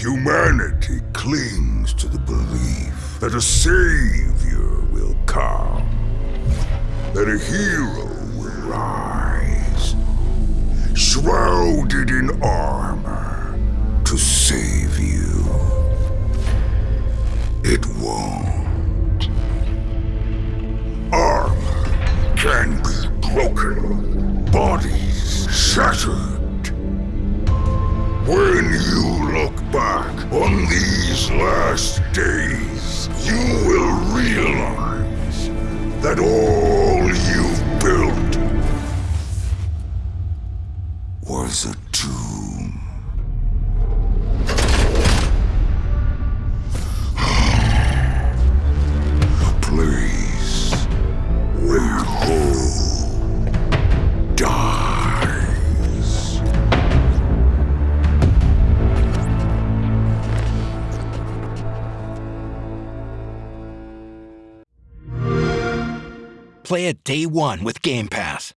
Humanity clings to the belief that a savior will come, that a hero will rise, shrouded in armor to save you. It won't. Armor can be broken, bodies shattered. Days, you will realize that all you've built was a tomb. Play it day one with Game Pass.